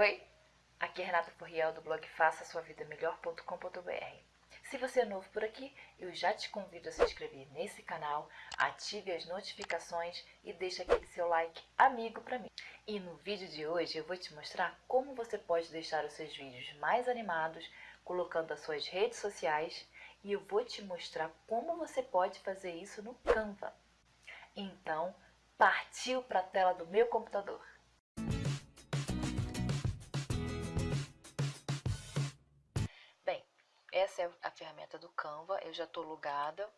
Oi, aqui é Renata Furriel do blog faça sua vida melhor.com.br. Se você é novo por aqui, eu já te convido a se inscrever nesse canal, ative as notificações e deixe aquele seu like amigo para mim. E no vídeo de hoje eu vou te mostrar como você pode deixar os seus vídeos mais animados, colocando as suas redes sociais e eu vou te mostrar como você pode fazer isso no Canva. Então, partiu para a tela do meu computador. É a ferramenta do Canva, eu já estou logada.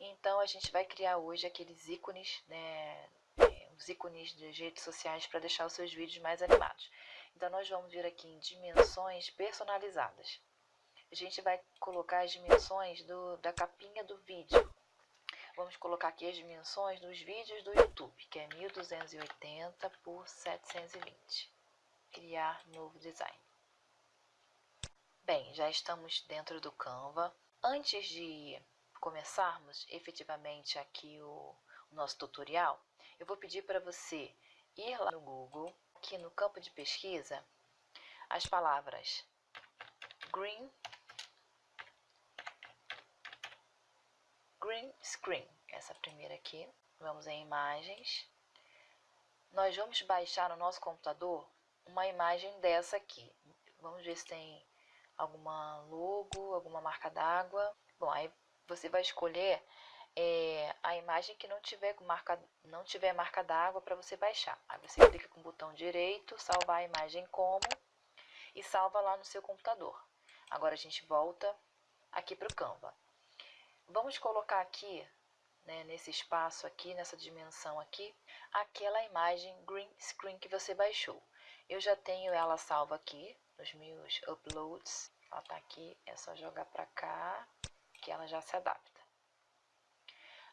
Então, a gente vai criar hoje aqueles ícones, né, é, os ícones de redes sociais para deixar os seus vídeos mais animados. Então, nós vamos vir aqui em dimensões personalizadas. A gente vai colocar as dimensões do, da capinha do vídeo. Vamos colocar aqui as dimensões dos vídeos do YouTube, que é 1280 por 720. Criar novo design. Bem, já estamos dentro do Canva. Antes de começarmos efetivamente aqui o, o nosso tutorial, eu vou pedir para você ir lá no Google, aqui no campo de pesquisa, as palavras green Green Screen, essa primeira aqui. Vamos em imagens. Nós vamos baixar no nosso computador uma imagem dessa aqui. Vamos ver se tem alguma logo, alguma marca d'água. Bom, aí você vai escolher é, a imagem que não tiver marca, não tiver marca d'água para você baixar. Aí você clica com o botão direito, salvar a imagem como e salva lá no seu computador. Agora a gente volta aqui para o Canva. Vamos colocar aqui, né, nesse espaço aqui, nessa dimensão aqui, aquela imagem green screen que você baixou. Eu já tenho ela salva aqui nos meus uploads. Ela tá aqui, é só jogar para cá que ela já se adapta.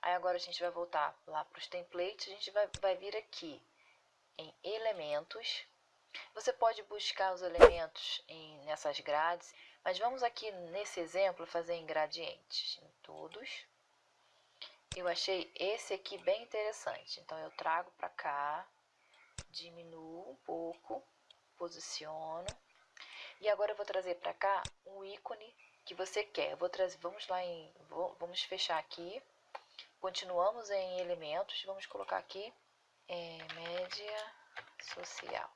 Aí agora a gente vai voltar lá para os templates, a gente vai, vai vir aqui em elementos. Você pode buscar os elementos em, nessas grades mas vamos aqui nesse exemplo fazer em gradientes, em todos. Eu achei esse aqui bem interessante, então eu trago para cá, diminuo um pouco, posiciono. E agora eu vou trazer para cá um ícone que você quer. Vou trazer, vamos lá em, vamos fechar aqui. Continuamos em elementos, vamos colocar aqui é, média social.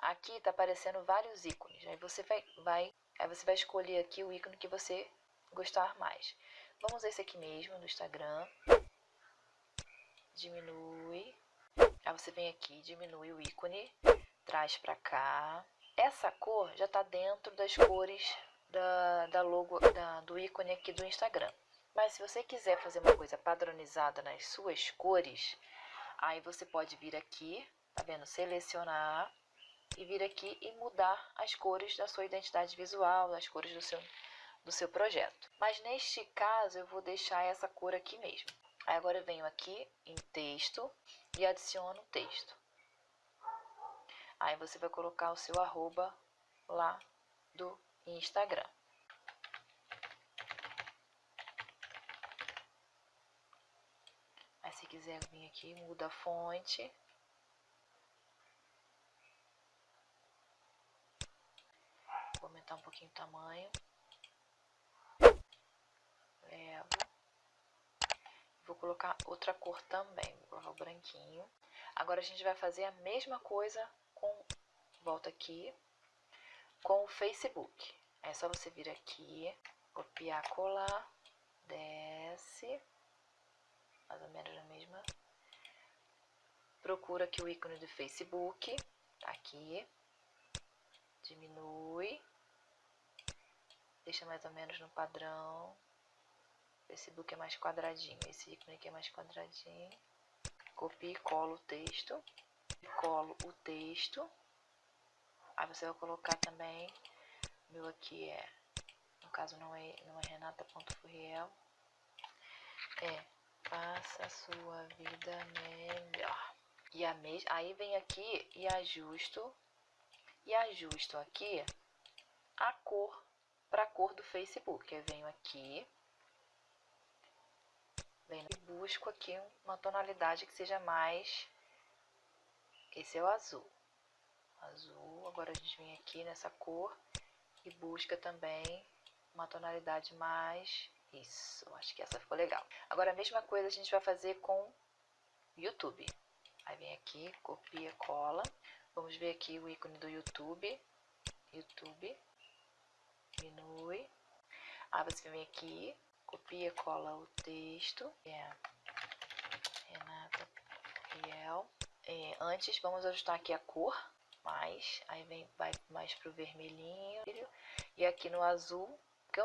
Aqui está aparecendo vários ícones, aí você vai, vai Aí você vai escolher aqui o ícone que você gostar mais. Vamos esse aqui mesmo, no Instagram. Diminui. Aí você vem aqui, diminui o ícone, traz pra cá. Essa cor já tá dentro das cores da, da logo, da, do ícone aqui do Instagram. Mas se você quiser fazer uma coisa padronizada nas suas cores, aí você pode vir aqui, tá vendo? Selecionar e vir aqui e mudar as cores da sua identidade visual, as cores do seu, do seu projeto. Mas neste caso eu vou deixar essa cor aqui mesmo. Aí agora eu venho aqui em texto e adiciono texto. Aí você vai colocar o seu arroba lá do Instagram. Aí se quiser vir aqui, muda a fonte. aumentar um pouquinho o tamanho. Levo. Vou colocar outra cor também, vou colocar o branquinho. Agora a gente vai fazer a mesma coisa volta aqui, com o Facebook. É só você vir aqui, copiar, colar, desce, mais ou menos na mesma. Procura aqui o ícone do Facebook, aqui, diminui, deixa mais ou menos no padrão. Facebook é mais quadradinho, esse ícone aqui é mais quadradinho. Copio e colo o texto. Colo o texto. Aí você vai colocar também, meu aqui é, no caso não é, não é renata.furriel, é faça a sua vida melhor. E a aí vem aqui e ajusto, e ajusto aqui a cor para a cor do Facebook. Eu venho aqui, venho e busco aqui uma tonalidade que seja mais... Esse é o azul. Azul. Agora a gente vem aqui nessa cor e busca também uma tonalidade mais... Isso, acho que essa ficou legal. Agora a mesma coisa a gente vai fazer com YouTube. Aí vem aqui, copia, cola. Vamos ver aqui o ícone do YouTube. YouTube. Diminui. Aí você vem aqui, copia, cola o texto. É Renata Riel. É, antes, vamos ajustar aqui a cor. Mais, aí vem, vai mais pro vermelhinho. E aqui no azul,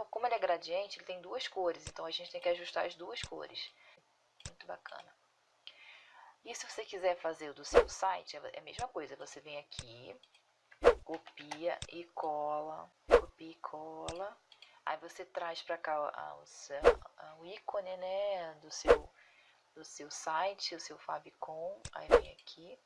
como ele é gradiente, ele tem duas cores. Então, a gente tem que ajustar as duas cores. Muito bacana. E se você quiser fazer o do seu site, é a mesma coisa. Você vem aqui, copia e cola, copia e cola. Aí você traz para cá o, o, ícone, né, do seu, do seu site, o seu Fabicon. Aí vem aqui,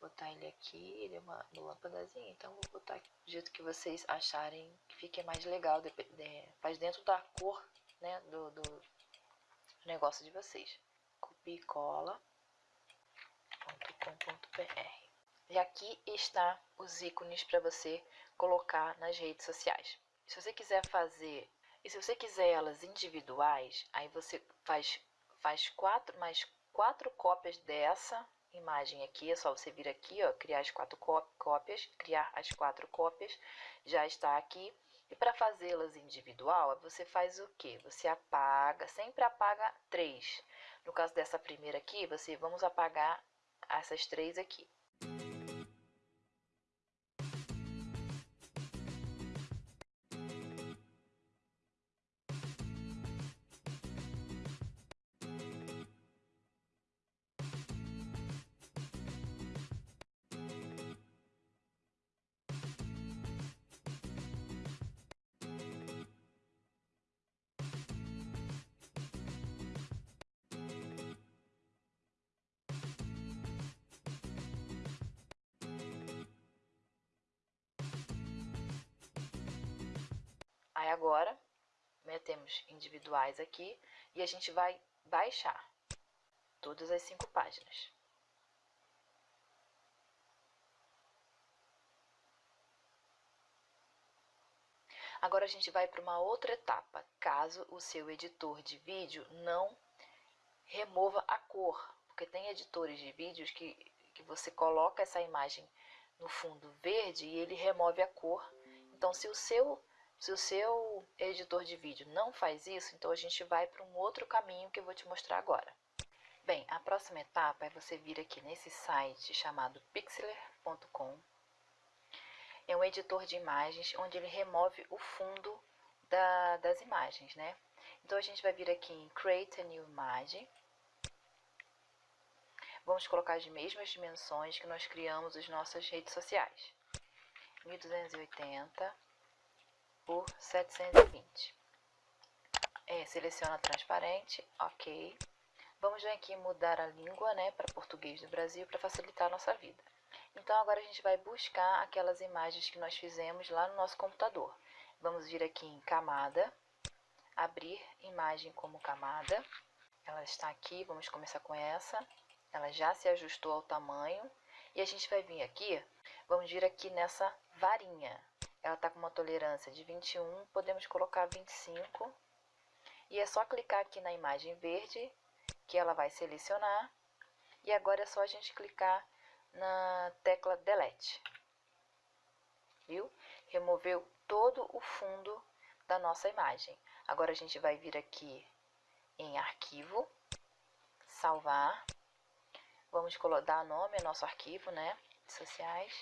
botar ele aqui, ele é uma, lâmpadazinha, então vou botar do jeito que vocês acharem que fique mais legal, de, de, faz dentro da cor, né, do, do negócio de vocês bicola.com.br. E aqui está os ícones para você colocar nas redes sociais. Se você quiser fazer, e se você quiser elas individuais, aí você faz, faz quatro, mais quatro cópias dessa imagem aqui, é só você vir aqui, ó, criar as quatro cópias, criar as quatro cópias, já está aqui. E para fazê-las individual, você faz o que? Você apaga, sempre apaga três. No caso dessa primeira aqui, você vamos apagar essas três aqui. Aí agora, metemos individuais aqui e a gente vai baixar todas as cinco páginas. Agora a gente vai para uma outra etapa, caso o seu editor de vídeo não remova a cor, porque tem editores de vídeos que, que você coloca essa imagem no fundo verde e ele remove a cor. Então, se o seu se o seu editor de vídeo não faz isso, então a gente vai para um outro caminho que eu vou te mostrar agora. Bem, a próxima etapa é você vir aqui nesse site chamado pixeler.com. É um editor de imagens onde ele remove o fundo da, das imagens, né? Então a gente vai vir aqui em Create a New Image. Vamos colocar as mesmas dimensões que nós criamos as nossas redes sociais. 1280 por 720. É, seleciona transparente, ok. Vamos vir aqui mudar a língua, né, para português do Brasil, para facilitar a nossa vida. Então, agora a gente vai buscar aquelas imagens que nós fizemos lá no nosso computador. Vamos vir aqui em camada, abrir imagem como camada. Ela está aqui, vamos começar com essa. Ela já se ajustou ao tamanho. E a gente vai vir aqui, vamos vir aqui nessa varinha ela está com uma tolerância de 21, podemos colocar 25. E é só clicar aqui na imagem verde, que ela vai selecionar. E agora é só a gente clicar na tecla Delete. Viu? Removeu todo o fundo da nossa imagem. Agora a gente vai vir aqui em Arquivo, Salvar. Vamos dar nome ao nosso arquivo, né? Sociais.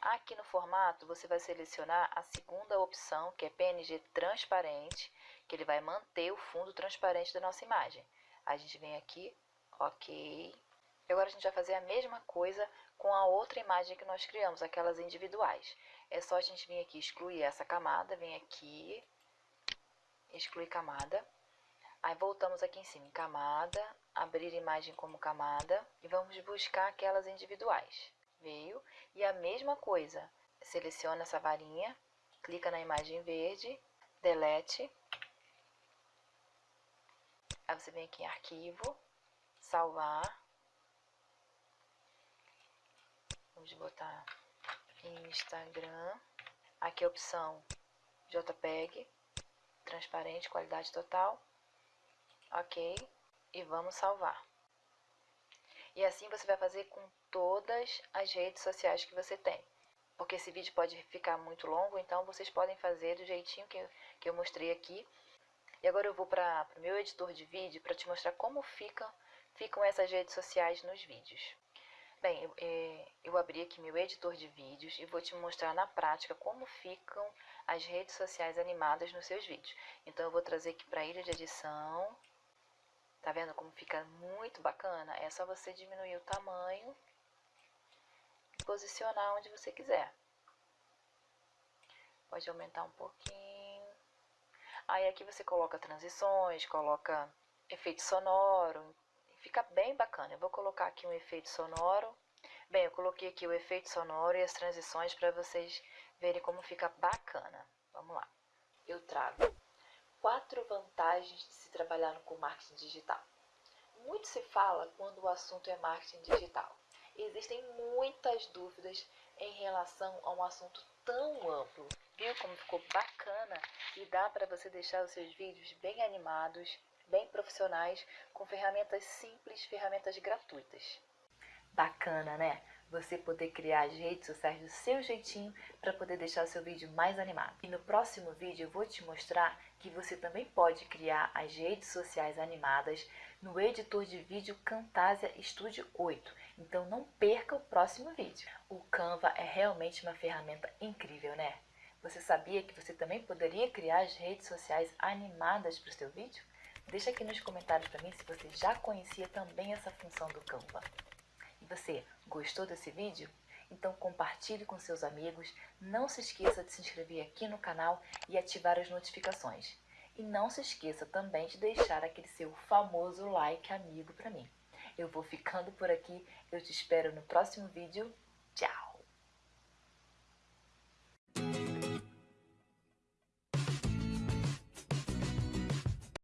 Aqui no formato, você vai selecionar a segunda opção, que é PNG transparente, que ele vai manter o fundo transparente da nossa imagem. A gente vem aqui, ok. Agora a gente vai fazer a mesma coisa com a outra imagem que nós criamos, aquelas individuais. É só a gente vir aqui excluir essa camada, vem aqui, excluir camada. Aí voltamos aqui em cima em camada, abrir imagem como camada e vamos buscar aquelas individuais veio. E a mesma coisa, seleciona essa varinha, clica na imagem verde, delete. Aí você vem aqui em arquivo, salvar. Vamos botar Instagram. Aqui a opção JPEG, transparente, qualidade total. Ok. E vamos salvar. E assim você vai fazer com todas as redes sociais que você tem. Porque esse vídeo pode ficar muito longo, então vocês podem fazer do jeitinho que eu, que eu mostrei aqui. E agora eu vou para o meu editor de vídeo para te mostrar como fica, ficam essas redes sociais nos vídeos. Bem, eu, é, eu abri aqui meu editor de vídeos e vou te mostrar na prática como ficam as redes sociais animadas nos seus vídeos. Então eu vou trazer aqui para a ilha de edição, Tá vendo como fica muito bacana? É só você diminuir o tamanho posicionar onde você quiser. Pode aumentar um pouquinho. Aí aqui você coloca transições, coloca efeito sonoro. Fica bem bacana. Eu vou colocar aqui um efeito sonoro. Bem, eu coloquei aqui o efeito sonoro e as transições para vocês verem como fica bacana. Vamos lá. Eu trago quatro vantagens de se trabalhar com marketing digital. Muito se fala quando o assunto é marketing digital. Existem muitas dúvidas em relação a um assunto tão amplo. Viu como ficou bacana e dá para você deixar os seus vídeos bem animados, bem profissionais, com ferramentas simples, ferramentas gratuitas. Bacana, né? você poder criar as redes sociais do seu jeitinho para poder deixar o seu vídeo mais animado. E no próximo vídeo eu vou te mostrar que você também pode criar as redes sociais animadas no editor de vídeo Camtasia Studio 8. Então não perca o próximo vídeo. O Canva é realmente uma ferramenta incrível, né? Você sabia que você também poderia criar as redes sociais animadas para o seu vídeo? Deixa aqui nos comentários para mim se você já conhecia também essa função do Canva. Você gostou desse vídeo? Então compartilhe com seus amigos, não se esqueça de se inscrever aqui no canal e ativar as notificações. E não se esqueça também de deixar aquele seu famoso like amigo para mim. Eu vou ficando por aqui, eu te espero no próximo vídeo. Tchau!